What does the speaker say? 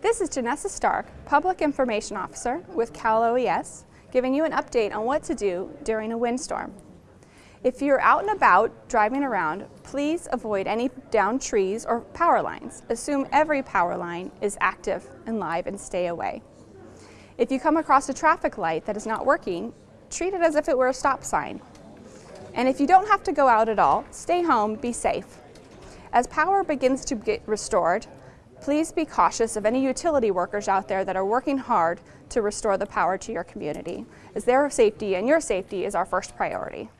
This is Janessa Stark, Public Information Officer with Cal OES, giving you an update on what to do during a windstorm. If you're out and about driving around, please avoid any downed trees or power lines. Assume every power line is active and live and stay away. If you come across a traffic light that is not working, treat it as if it were a stop sign. And if you don't have to go out at all, stay home, be safe. As power begins to get restored, Please be cautious of any utility workers out there that are working hard to restore the power to your community, as their safety and your safety is our first priority.